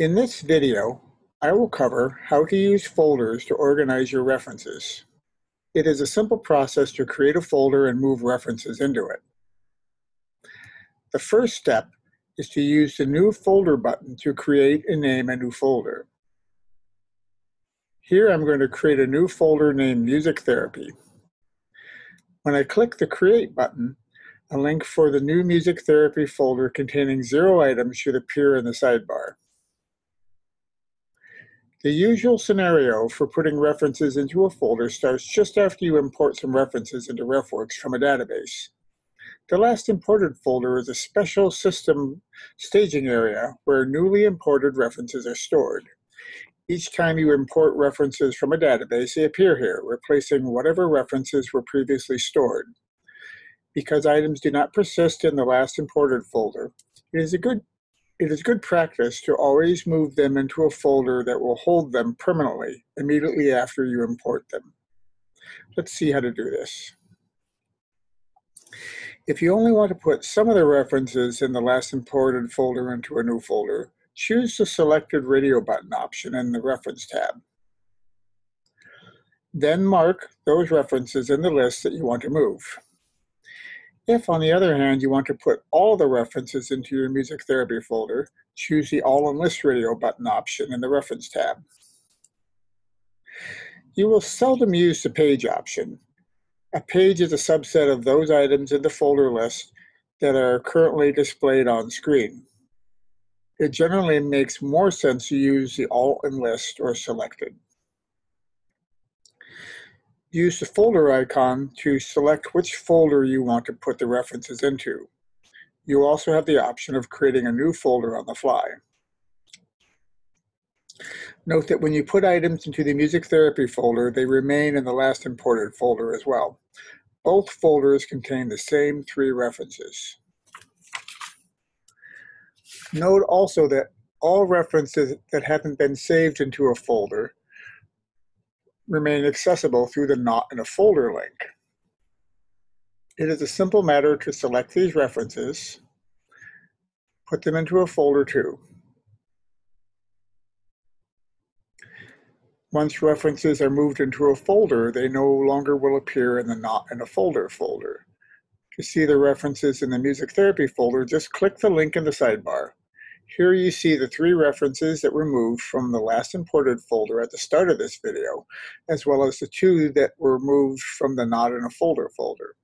In this video, I will cover how to use folders to organize your references. It is a simple process to create a folder and move references into it. The first step is to use the New Folder button to create and name a new folder. Here I'm going to create a new folder named Music Therapy. When I click the Create button, a link for the new Music Therapy folder containing zero items should appear in the sidebar. The usual scenario for putting references into a folder starts just after you import some references into RefWorks from a database. The last imported folder is a special system staging area where newly imported references are stored. Each time you import references from a database, they appear here, replacing whatever references were previously stored. Because items do not persist in the last imported folder, it is a good it is good practice to always move them into a folder that will hold them permanently immediately after you import them. Let's see how to do this. If you only want to put some of the references in the last imported folder into a new folder, choose the selected radio button option in the Reference tab. Then mark those references in the list that you want to move. If, on the other hand, you want to put all the references into your music therapy folder, choose the All in List Radio button option in the Reference tab. You will seldom use the Page option. A page is a subset of those items in the folder list that are currently displayed on screen. It generally makes more sense to use the All in List or Selected. Use the folder icon to select which folder you want to put the references into. You also have the option of creating a new folder on the fly. Note that when you put items into the music therapy folder, they remain in the last imported folder as well. Both folders contain the same three references. Note also that all references that haven't been saved into a folder remain accessible through the Not in a Folder link. It is a simple matter to select these references, put them into a folder too. Once references are moved into a folder, they no longer will appear in the Not in a Folder folder. To see the references in the Music Therapy folder, just click the link in the sidebar. Here you see the three references that were moved from the last imported folder at the start of this video, as well as the two that were moved from the not in a folder folder.